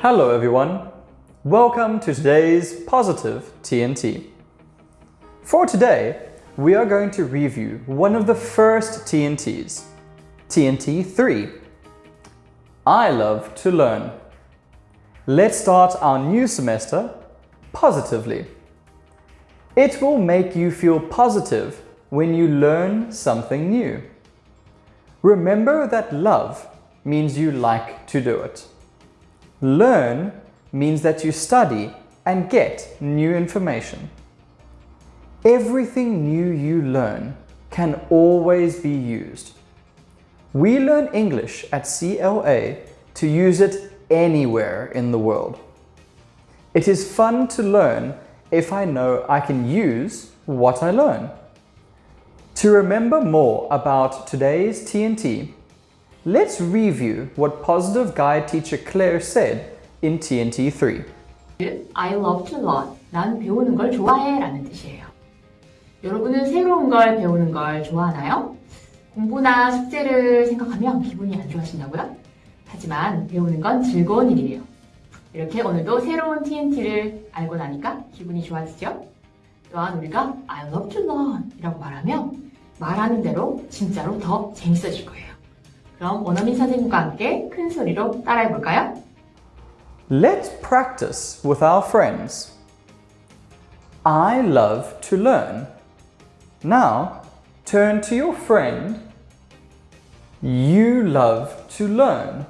Hello everyone. Welcome to today's positive TNT. For today, we are going to review one of the first TNTs, TNT 3. I love to learn. Let's start our new semester positively. It will make you feel positive when you learn something new. Remember that love means you like to do it. Learn means that you study and get new information. Everything new you learn can always be used. We learn English at CLA to use it anywhere in the world. It is fun to learn if I know I can use what I learn. To remember more about today's TNT, let's review what Positive Guide teacher Claire said in TNT 3. I love to learn. 난 배우는 걸 좋아해 라는 뜻이에요. 여러분은 새로운 걸 배우는 걸 좋아하나요? 공부나 숙제를 생각하면 기분이 안 좋아하신다고요? 하지만 배우는 건 즐거운 일이에요. 이렇게 오늘도 새로운 TNT를 알고 나니까 기분이 좋아지죠? 또한 우리가 I love to learn 이라고 말하면 말하는 대로 진짜로 더 재밌어질 거예요. 그럼 원어민 선생님과 함께 큰 소리로 따라해 볼까요? Let's practice with our friends. I love to learn. Now, turn to your friend. You love to learn.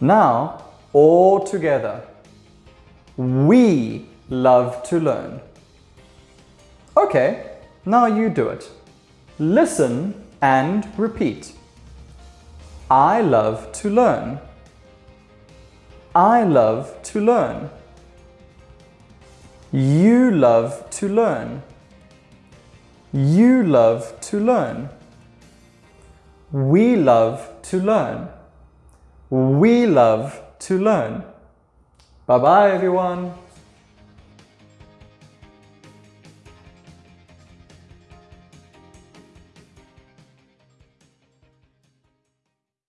Now, all together. We love to learn. Okay, now you do it. Listen and repeat. I love to learn. I love to learn. You love to learn. You love to learn. We love to learn. We love to learn. Bye bye, everyone.